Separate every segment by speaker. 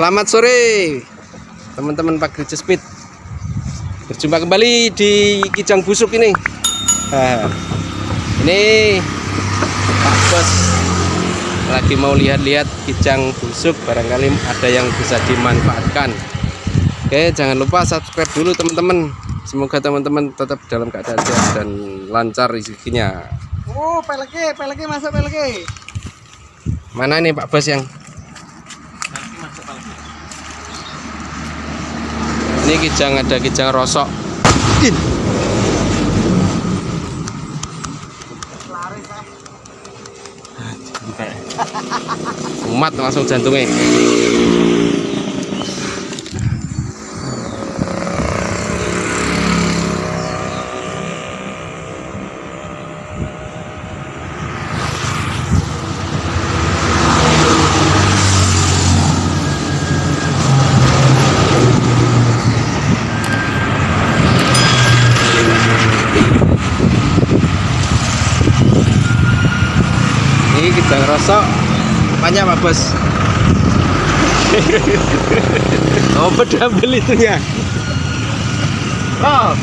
Speaker 1: Selamat sore teman-teman Pak Gereja Speed. Berjumpa kembali di Kijang Busuk ini. Nah, ini Pak Bos lagi mau lihat-lihat Kijang Busuk barangkali ada yang bisa dimanfaatkan. Oke, jangan lupa subscribe dulu teman-teman. Semoga teman-teman tetap dalam keadaan sehat dan lancar rezekinya.
Speaker 2: Oh, peleke, peleke masuk peleke.
Speaker 1: Mana nih Pak Bos yang
Speaker 2: Nanti masuk peleke.
Speaker 1: Ini kijang ada kijang rosok.
Speaker 2: Ah.
Speaker 1: Umat langsung jantungnya. Ini kijang rosok. Apanya Pak Bos? oh, pedambil itunya. Oh.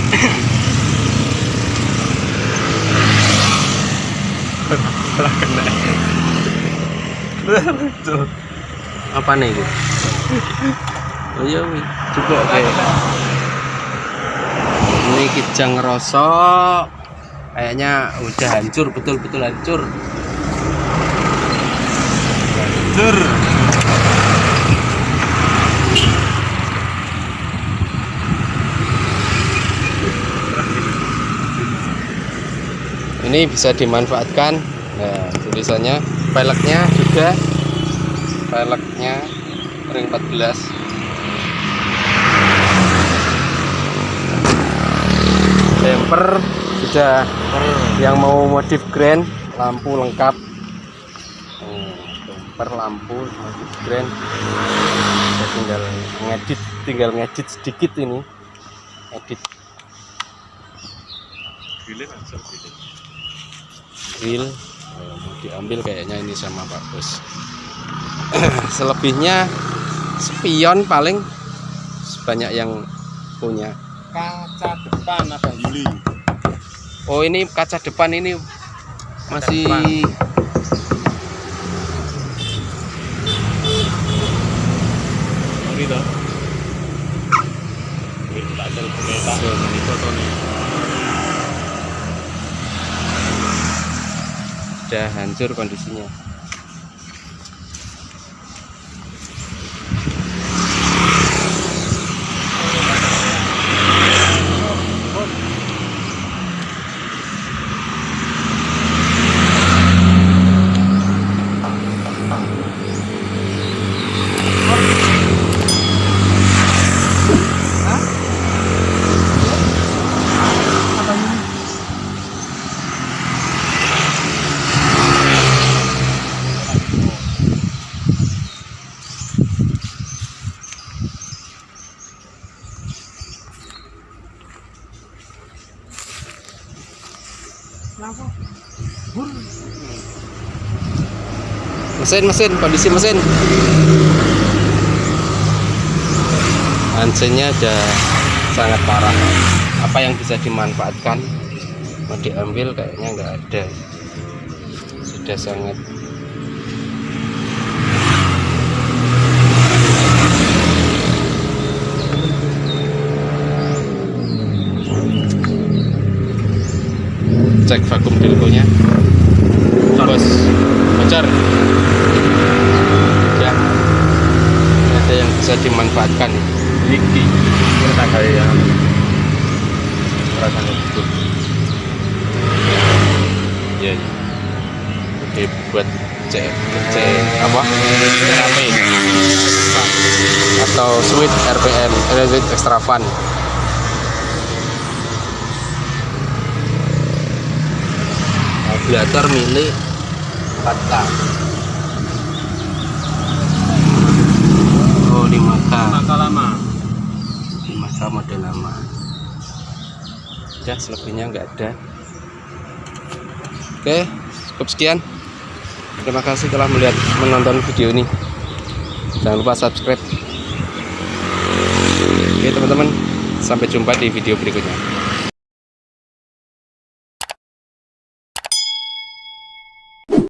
Speaker 1: Apa nih itu? Oh iya, coba oke. Ini kijang rosok. Kayaknya udah hancur, betul-betul hancur. Ini bisa dimanfaatkan. Nah, tulisannya peleknya juga. Peleknya ring 14 Bumper sudah yang mau modif grand lampu lengkap. Hmm, bumper lampu modif grand. Kita tinggal ngedit tinggal ngedit sedikit ini. Edit grill mau diambil kayaknya ini sama Pak Bos. Selebihnya spion paling sebanyak yang punya.
Speaker 2: Kaca depan ada. Yuli.
Speaker 1: oh ini kaca depan ini masih
Speaker 2: toh. Fotonya.
Speaker 1: sudah hancur kondisinya Mesin mesin kondisi mesin. Mesinnya udah sangat parah. Apa yang bisa dimanfaatkan? Mau diambil kayaknya nggak ada. Sudah sangat cek vakum dilgonya bos bocor ya ada yang bisa dimanfaatkan
Speaker 2: Iki. Kita kayak yang rasanya betul.
Speaker 1: ya ya. oke buat cek cek apa
Speaker 2: Rame.
Speaker 1: atau sweet RPM Electric Extra Fun Radiator milik Kata Oh 5K
Speaker 2: Maka lama.
Speaker 1: 5K model lama. Udah selebihnya nggak ada. Oke cukup sekian. Terima kasih telah melihat menonton video ini. Jangan lupa subscribe. Oke teman-teman sampai jumpa di video berikutnya